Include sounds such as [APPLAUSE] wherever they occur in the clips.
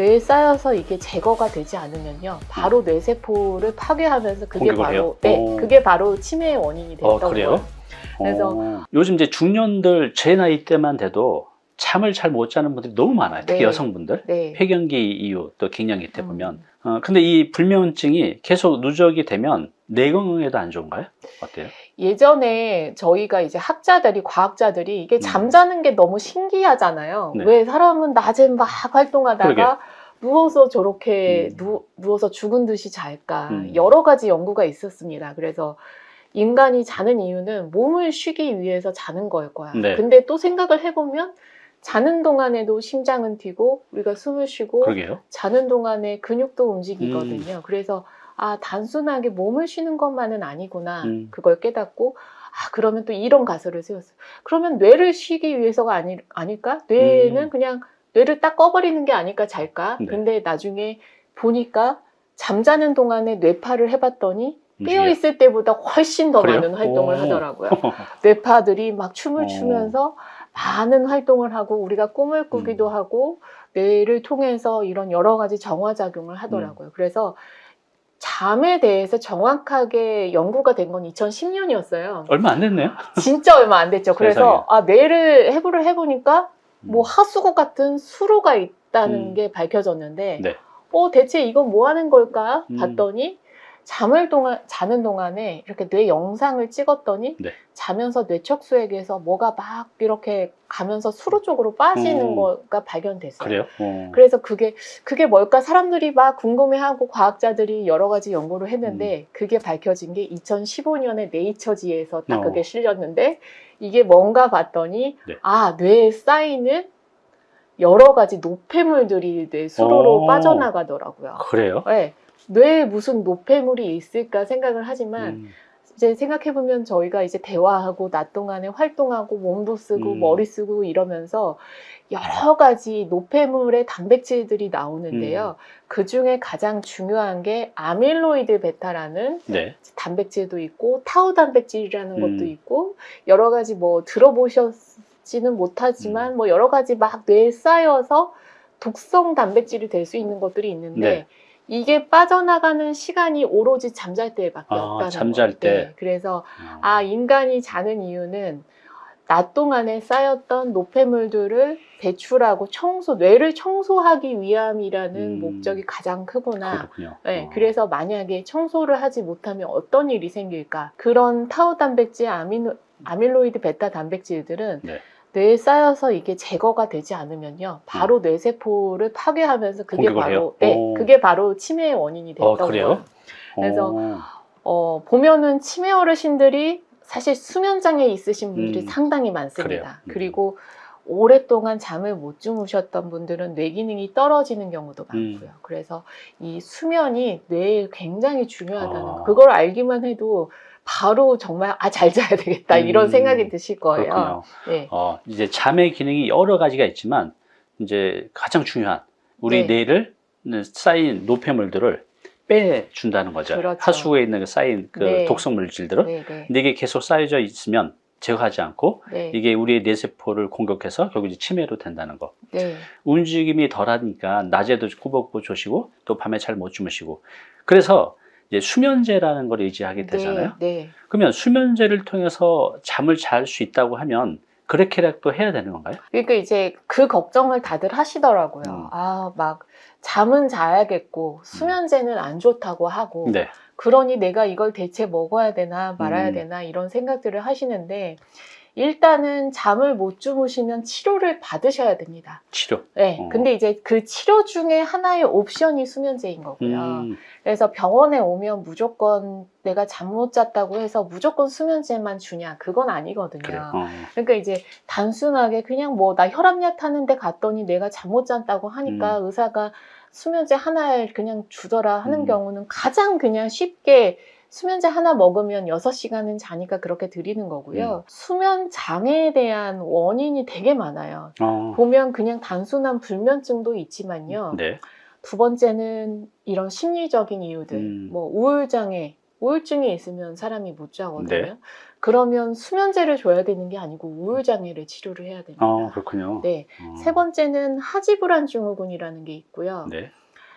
뇌에 쌓여서 이게 제거가 되지 않으면요. 바로 뇌세포를 파괴하면서 그게 바로? 네, 오. 그게 바로 치매의 원인이 어, 됐던 그래요? 거예요. 그래서- 어, 요즘 이제 중년들 제 나이 때만 돼도 잠을 잘 못 자는 분들이 너무 많아요. 특히 네. 여성분들. 네. 폐경기 이후 또 갱년기 때 보면. 음. 어, 근데 이 불면증이 계속 누적이 되면 뇌 건강에도 안 좋은가요? 어때요? 예전에 저희가 이제 학자들이 과학자들이 이게 음. 잠자는 게 너무 신기하잖아요. 네. 왜 사람은 낮에 막 활동하다가 그러게. 누워서 저렇게 음. 누, 누워서 죽은 듯이 잘까 음. 여러 가지 연구가 있었습니다. 그래서 인간이 자는 이유는 몸을 쉬기 위해서 자는 거일 거야. 네. 근데 또 생각을 해보면 자는 동안에도 심장은 뛰고 우리가 숨을 쉬고 그러게요. 자는 동안에 근육도 음. 움직이거든요. 그래서 아 단순하게 몸을 쉬는 것만은 아니구나 음. 그걸 깨닫고 아 그러면 또 이런 가설을 세웠어요. 그러면 뇌를 쉬기 위해서가 아니, 아닐까? 뇌는 음. 그냥 뇌를 딱 꺼버리는 게 아닐까 잘까? 네. 근데 나중에 보니까 잠자는 동안에 뇌파를 해봤더니 깨어? 있을 때보다 훨씬 더 그래요? 많은 활동을 오. 하더라고요. [LAUGHS] 뇌파들이 막 춤을 어. 추면서 많은 활동을 하고 우리가 꿈을 꾸기도 음. 하고 뇌를 통해서 이런 여러 가지 정화작용을 하더라고요. 음. 그래서 잠에 대해서 정확하게 연구가 된 건 2010년이었어요. 얼마 안 됐네요. 진짜 얼마 안 됐죠. 그래서 아, 뇌를 해부를 해보니까 뭐 하수구 같은 수로가 있다는 음. 게 밝혀졌는데 네. 어 대체 이건 뭐 하는 걸까 음. 봤더니 잠을 동안 자는 동안에 이렇게 뇌 영상을 찍었더니 네. 자면서 뇌척수액에서 뭐가 막 이렇게 가면서 수로 쪽으로 빠지는 음. 거가 발견됐어요. 그래요? 어. 그래서 그게 그게 뭘까 사람들이 막 궁금해하고 과학자들이 여러 가지 연구를 했는데 그게 밝혀진 게 2015년에 네이처지에서 딱 어. 그게 실렸는데 이게 뭔가 봤더니 네. 아 뇌에 쌓이는 여러 가지 노폐물들이 뇌 수로로 어. 빠져나가더라고요. 그래요? 네. 뇌에 무슨 노폐물이 있을까 생각을 하지만 음. 이제 생각해 보면 저희가 이제 대화하고 낮 동안에 활동하고 몸도 쓰고 음. 머리 쓰고 이러면서 여러 가지 노폐물의 단백질들이 음. 나오는데요. 그 중에 가장 중요한 게 아밀로이드 베타라는 네. 단백질도 있고 타우 단백질이라는 음. 것도 있고 여러 가지 뭐 들어보셨지는 음. 못하지만 뭐 여러 가지 막 뇌에 쌓여서 독성 단백질이 될 수 있는 것들이 있는데 네. 이게 빠져나가는 시간이 오로지 잠잘 때밖에 아, 없다는 잠잘. 때. 네, 그래서 어. 아 인간이 자는 이유는 낮 동안에 쌓였던 노폐물들을 배출하고 청소 뇌를 청소하기 위함이라는 음. 목적이 가장 크구나. 그렇군요. 네, 어. 그래서 만약에 청소를 하지 못하면 어떤 일이 생길까? 그런 타우 단백질, 아미노, 아밀로이드 베타 단백질들은 네. 뇌에 쌓여서 이게 제거가 되지 않으면요, 바로 뇌세포를 파괴하면서 그게 음. 바로? 네, 오. 그게 바로 치매의 원인이 됐던 어, 그래요? 거예요. 그래서 어. 어, 보면은 치매 어르신들이 사실 수면 장애 있으신 분들이 음, 상당히 많습니다. 음. 그리고 오랫동안 잠을 못 주무셨던 분들은 뇌 기능이 떨어지는 경우도 음. 많고요. 그래서 이 수면이 뇌에 굉장히 중요하다는 아. 거. 그걸 알기만 해도 바로 정말 아 잘 자야 되겠다 이런 음, 생각이 드실 거예요. 네. 어, 이제 잠의 기능이 여러 가지가 있지만 이제 가장 중요한 우리 네. 뇌를 쌓인 노폐물들을 빼준다는 거죠. 그렇죠. 하수구에 있는 그 쌓인 그 네. 독성 물질들을 네, 네, 근데 이게 계속 쌓여져 있으면 제거하지 않고 네, 이게 우리의 뇌세포를 공격해서 결국 이제 치매로 된다는 거. 네, 움직임이 덜하니까 낮에도 꾸벅꾸벅 조시고 또 밤에 잘 못 주무시고 그래서 이제 수면제라는 걸 의지하게 되잖아요. 네, 네. 그러면 수면제를 통해서 잠을 잘 수 있다고 하면 그렇게라도 해야 되는 건가요? 그러니까 이제 그 걱정을 다들 하시더라고요. 음. 아, 막 잠은 자야겠고 수면제는 안 좋다고 하고 네. 그러니 내가 이걸 대체 먹어야 되나 말아야 음. 되나 이런 생각들을 하시는데 일단은 잠을 못 주무시면 치료를 받으셔야 됩니다. 치료. 네. 어. 근데 이제 그 치료 중에 하나의 옵션이 수면제인 거고요. 음, 그래서 병원에 오면 무조건 내가 잠 못 잤다고 해서 무조건 수면제만 주냐 그건 아니거든요. 그래. 어. 그러니까 이제 단순하게 그냥 뭐 나 혈압약 타는데 갔더니 내가 잠 못 잤다고 하니까 의사가 수면제 하나를 그냥 주더라 하는 음. 경우는 가장 그냥 쉽게 수면제 하나 먹으면 6시간은 자니까 그렇게 드리는 음. 거고요. 수면 장애에 대한 원인이 되게 많아요. 어. 보면 그냥 단순한 불면증도 있지만요. 네. 두 번째는 이런 심리적인 이유들, 음. 뭐 우울장애, 우울증이 있으면 사람이 못 자거든요. 네. 그러면 수면제를 줘야 되는 게 아니고 우울 장애를 치료를 해야 됩니다. 어, 그렇군요. 네. 어. 세 번째는 하지불안 증후군이라는 게 있고요. 네.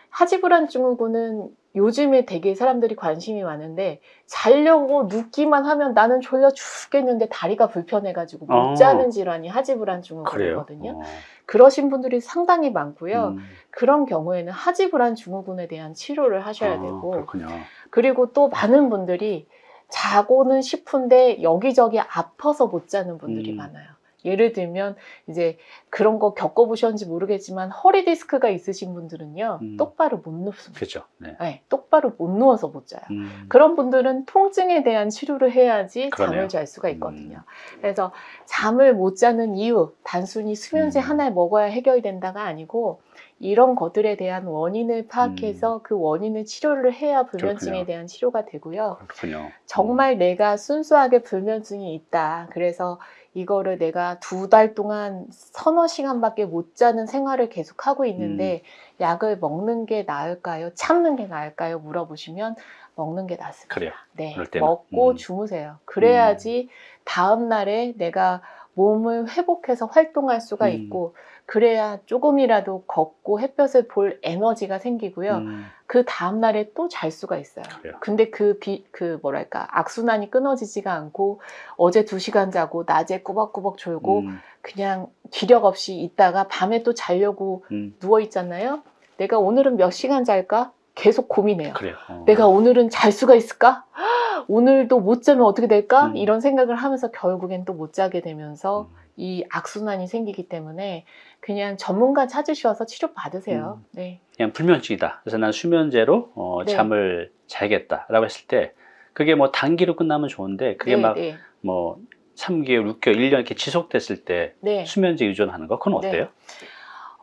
하지불안 증후군은 요즘에 되게 사람들이 관심이 많은데 자려고 눕기만 하면 나는 졸려 죽겠는데 다리가 불편해가지고 못 어. 자는 질환이 하지불안 그래요. 증후군이거든요. 어. 그러신 분들이 상당히 많고요. 음. 그런 경우에는 하지불안 증후군에 대한 치료를 하셔야 아, 되고 그렇군요. 그리고 또 많은 분들이 자고는 싶은데 여기저기 아파서 못 자는 분들이 음. 많아요. 예를 들면 이제 그런 거 겪어보셨는지 모르겠지만 허리 디스크가 있으신 분들은요 음. 똑바로 못 눕습니다. 그렇죠. 네. 네, 똑바로 못 누워서 못 자요. 음. 그런 분들은 통증에 대한 치료를 해야지 그러네요. 잠을 잘 수가 있거든요. 그래서 잠을 못 자는 이유, 단순히 수면제 음. 하나 먹어야 해결된다가 아니고 이런 것들에 대한 원인을 파악해서 그 원인을 치료를 해야 불면증에 음. 그렇군요. 대한 치료가 되고요. 그렇군요. 정말 내가 순수하게 불면증이 있다. 그래서 이거를 내가 두 달 동안 서너 시간밖에 못 자는 생활을 계속 하고 있는데 음. 약을 먹는 게 나을까요? 참는 게 나을까요? 물어보시면 먹는 게 낫습니다. 그래요. 네. 먹고 음. 주무세요. 그래야지 다음 날에 내가 몸을 회복해서 활동할 수가 음. 있고 그래야 조금이라도 걷고 햇볕을 볼 에너지가 생기고요. 음. 그 다음 날에 또 잘 수가 있어요. 그래요. 근데 그 비, 그 뭐랄까 악순환이 끊어지지가 않고 어제 두 시간 자고 낮에 꾸벅꾸벅 졸고 음. 그냥 기력 없이 있다가 밤에 또 자려고 음. 누워 있잖아요. 내가 오늘은 몇 시간 잘까? 계속 고민해요. 어. 내가 오늘은 잘 수가 있을까? [GASPS] 오늘도 못 자면 어떻게 될까? 음. 이런 생각을 하면서 결국엔 또 못 자게 되면서 음. 이 악순환이 생기기 때문에 그냥 전문가 찾으셔서 치료 받으세요. 음. 네. 그냥 불면증이다. 그래서 난 수면제로 어, 네. 잠을 자야겠다라고 했을 때 그게 뭐 단기로 끝나면 좋은데 그게 네, 막 네. 뭐 3개월, 6개월, 1년 이렇게 지속됐을 때 네. 수면제 의존하는 거 그건 네. 어때요?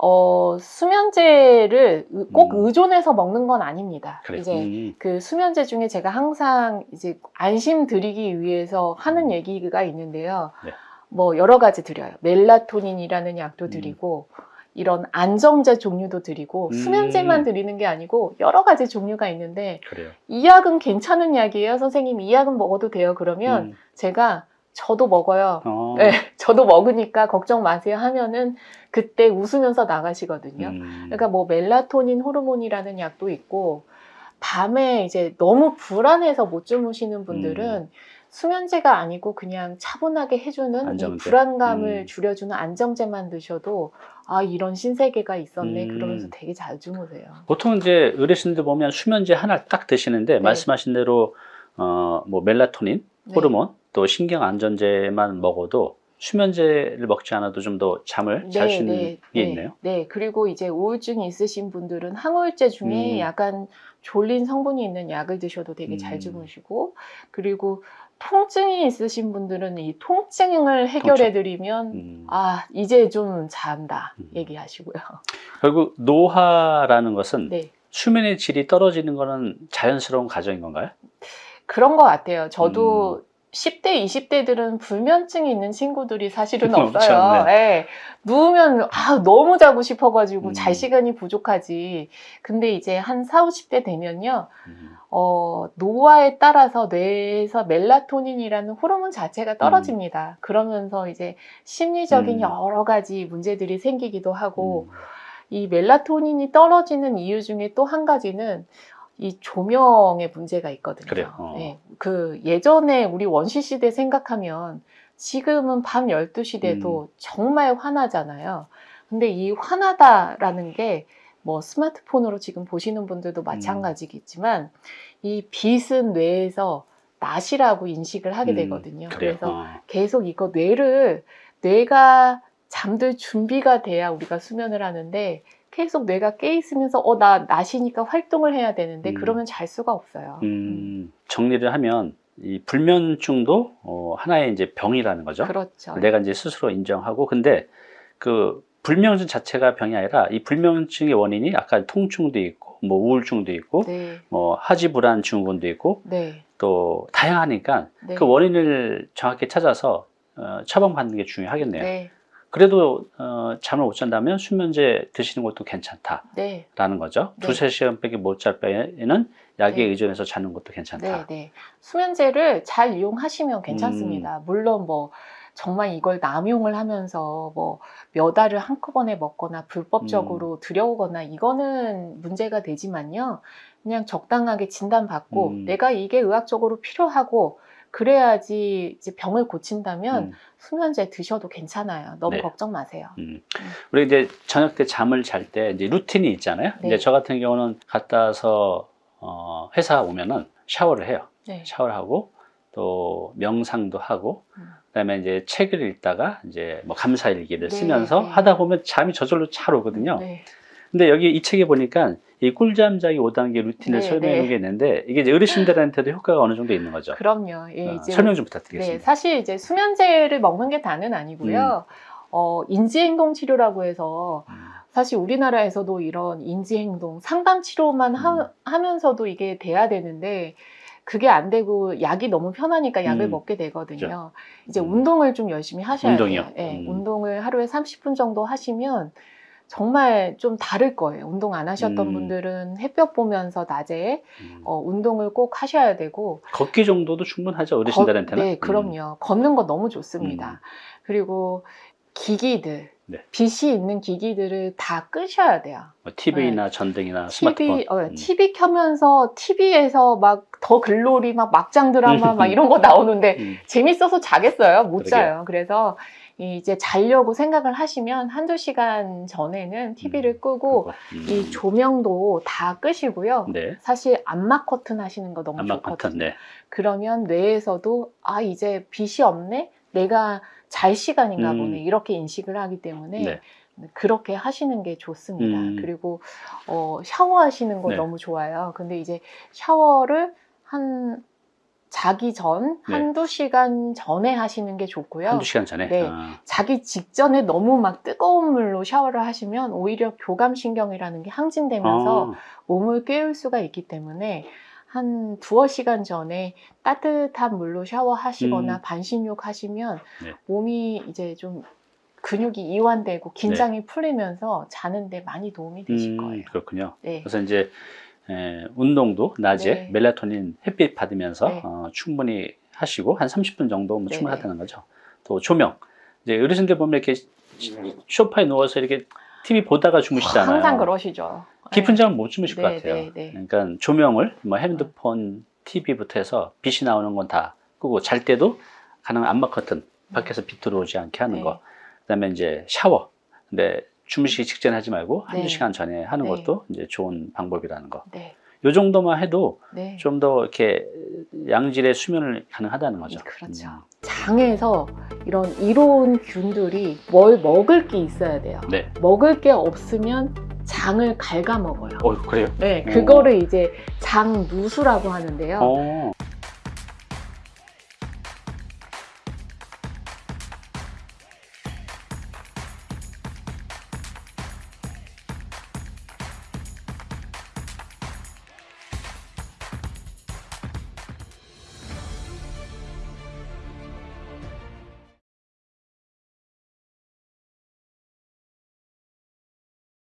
어, 수면제를 의- 꼭 음. 의존해서 먹는 건 아닙니다. 그래. 이제 음. 그 수면제 중에 제가 항상 이제 안심 드리기 위해서 하는 음. 얘기가 있는데요. 네. 뭐 여러 가지 드려요. 멜라토닌이라는 약도 음. 드리고 이런 안정제 종류도 드리고 음. 수면제만 드리는 게 아니고 여러 가지 종류가 있는데 그래요. 이 약은 괜찮은 약이에요. 선생님 이 약은 먹어도 돼요. 그러면 음. 제가 저도 먹어요. 어. 네, 저도 먹으니까 걱정 마세요 하면은 그때 웃으면서 나가시거든요. 음. 그러니까 뭐 멜라토닌 호르몬이라는 약도 있고 밤에 이제 너무 불안해서 못 주무시는 분들은 수면제가 아니고 그냥 차분하게 해주는 이 안정제. 불안감을 음. 줄여주는 안정제만 드셔도 아 이런 신세계가 있었네 음. 그러면서 되게 잘 주무세요. 보통 이제 어르신들 보면 수면제 하나 딱 드시는데 네. 말씀하신 대로 어, 뭐 멜라토닌, 네. 호르몬, 또 신경 안전제만 먹어도 수면제를 먹지 않아도 좀 더 잠을 잘수 있는 게 네. 있네요. 네, 그리고 이제 우울증이 있으신 분들은 항우울제 중에 음. 약간 졸린 성분이 있는 약을 드셔도 되게 음. 잘 주무시고 그리고 통증이 있으신 분들은 이 통증을 해결해 드리면 음. 아 이제 좀 잔다 음. 얘기하시고요. 결국 노화라는 것은 네 수면의 질이 떨어지는 것은 자연스러운 과정인 건가요? 그런 것 같아요. 저도 음. 10대, 20대들은 불면증이 있는 친구들이 사실은 [LAUGHS] 없어요. 네. 예. 누우면 아, 너무 자고 싶어가지고 음. 잘 시간이 부족하지. 근데 이제 한 4, 50대 되면요. 음. 어, 노화에 따라서 뇌에서 멜라토닌이라는 호르몬 자체가 떨어집니다. 그러면서 이제 심리적인 음. 여러 가지 문제들이 생기기도 하고, 음. 이 멜라토닌이 떨어지는 이유 중에 또 한 가지는 이 조명의 문제가 있거든요. 그래요? 어. 네, 그 예전에 우리 원시 시대 생각하면 지금은 밤 12시 돼도 음. 정말 환하잖아요. 근데 이 환하다라는 게 뭐 스마트폰으로 지금 보시는 분들도 마찬가지겠지만 이 빛은 뇌에서 낮이라고 인식을 하게 음, 되거든요. 그래요. 그래서 어. 계속 이거 뇌를 뇌가 잠들 준비가 돼야 우리가 수면을 하는데 계속 뇌가 깨 있으면서 어 나 낮이니까 활동을 해야 되는데 음. 그러면 잘 수가 없어요. 음, 정리를 하면 이 불면증도 어, 하나의 이제 병이라는 거죠. 그렇죠. 내가 이제 스스로 인정하고 근데 그 불면증 자체가 병이 아니라 이 불면증의 원인이 아까 통증도 있고 뭐 우울증도 있고 네, 뭐 하지 불안 증후군도 있고 네, 또 다양하니까 네. 그 원인을 정확히 찾아서 어, 처방받는 게 중요하겠네요. 네, 그래도 어, 잠을 못 잔다면 수면제 드시는 것도 괜찮다라는 네. 거죠. 네. 두세 시간밖에 못잘 바에는 약에 네. 의존해서 자는 것도 괜찮다. 네, 네. 수면제를 잘 이용하시면 괜찮습니다. 음. 물론 뭐 정말 이걸 남용을 하면서 뭐 몇 알을 한꺼번에 먹거나 불법적으로 음. 들여오거나 이거는 문제가 되지만요. 그냥 적당하게 진단받고 음. 내가 이게 의학적으로 필요하고 그래야지 이제 병을 고친다면 음, 수면제 드셔도 괜찮아요. 너무 네. 걱정 마세요. 음. 우리 이제 저녁 때 잠을 잘 때 이제 루틴이 있잖아요. 네. 이제 저 같은 경우는 갔다 와서 어, 회사 오면은 샤워를 해요. 네. 샤워를 하고 또 명상도 하고 음. 그다음에 이제 책을 읽다가 이제 뭐 감사일기를 네, 쓰면서 네. 하다 보면 잠이 저절로 잘 오거든요. 네. 근데 여기 이 책에 보니까 이 꿀잠 자기 5단계 루틴을 네, 설명해 네. 게 있는데 이게 이제 어르신들한테도 효과가 어느 정도 있는 거죠. 그럼요. 예, 어, 이제 설명 좀 네, 부탁드리겠습니다. 사실 이제 수면제를 먹는 게 다는 아니고요. 음. 어, 인지행동 치료라고 해서 음, 사실 우리나라에서도 이런 인지행동 상담 치료만 하, 음. 면서도 이게 돼야 되는데 그게 안 되고 약이 너무 편하니까 약을 음. 먹게 되거든요. 이제 음. 운동을 좀 열심히 하셔야 운동이요? 돼요. 예, 음. 운동을 하루에 30분 정도 하시면 정말 좀 다를 거예요. 운동 안 하셨던 음. 분들은 햇볕 보면서 낮에 음. 어, 운동을 꼭 하셔야 되고 걷기 정도도 충분하죠 어르신들한테는. 거- 네, 음. 그럼요. 걷는 거 너무 좋습니다. 음. 그리고 기기들, 네. 빛이 있는 기기들을 다 끄셔야 돼요. 뭐 TV나 전등이나 TV, 스마트폰. 어, 음. TV 켜면서 TV에서 막 더 글로리, 막 막장 드라마 막 이런 거 나오는데 음. 재밌어서 자겠어요? 못 그러게요. 자요. 그래서 이제 자려고 생각을 하시면 한두 시간 전에는 TV를 끄고 그거. 음. 이 조명도 다 끄시고요. 네. 사실 암막 커튼 하시는 거 너무 안마 좋거든요. 커튼. 네. 그러면 뇌에서도 아 이제 빛이 없네 내가 잘 시간인가 음. 보네 이렇게 인식을 하기 때문에 네. 그렇게 하시는 게 좋습니다 음. 그리고 어, 샤워하시는 거 네. 너무 좋아요 근데 이제 샤워를 한 자기 전 네. 한두 시간 전에 하시는 게 좋고요 한두 시간 전에. 네. 아, 자기 직전에 너무 막 뜨거운 물로 샤워를 하시면 오히려 교감신경이라는 게 항진되면서 아, 몸을 깨울 수가 있기 때문에 한 두어 시간 전에 따뜻한 물로 샤워하시거나 음. 반신욕 하시면 네. 몸이 이제 좀 근육이 이완되고 긴장이 풀리면서 자는데 많이 도움이 되실 음, 거예요. 그렇군요. 네. 그래서 이제 에, 운동도 낮에 네. 멜라토닌 햇빛 받으면서 네. 어, 충분히 하시고 한 30분 정도면 네, 충분하다는 거죠. 또 조명. 이제 어르신들 보면 이렇게 소파에 누워서 이렇게 TV 보다가 주무시잖아요. 항상 그러시죠. 깊은 네. 잠은 못 주무실 것 네, 같아요. 네, 네. 그러니까 조명을 뭐 핸드폰, TV부터 해서 빛이 나오는 건 다 끄고 잘 때도 가능한 안마 커튼 밖에서 빛 들어오지 않게 하는 네. 거. 그다음에 이제 샤워. 근데 주무시기 직전에 하지 말고 한두 네. 시간 전에 하는 네. 것도 이제 좋은 방법이라는 거. 네. 요 정도만 해도 네. 좀더 이렇게 양질의 수면을 가능하다는 거죠. 그렇죠. 음, 장에서 이런 이로운 균들이 뭘 먹을 게 있어야 돼요. 네. 먹을 게 없으면 장을 갉아먹어요. 어, 그래요? 네, 오. 그거를 이제 장누수라고 하는데요. 어,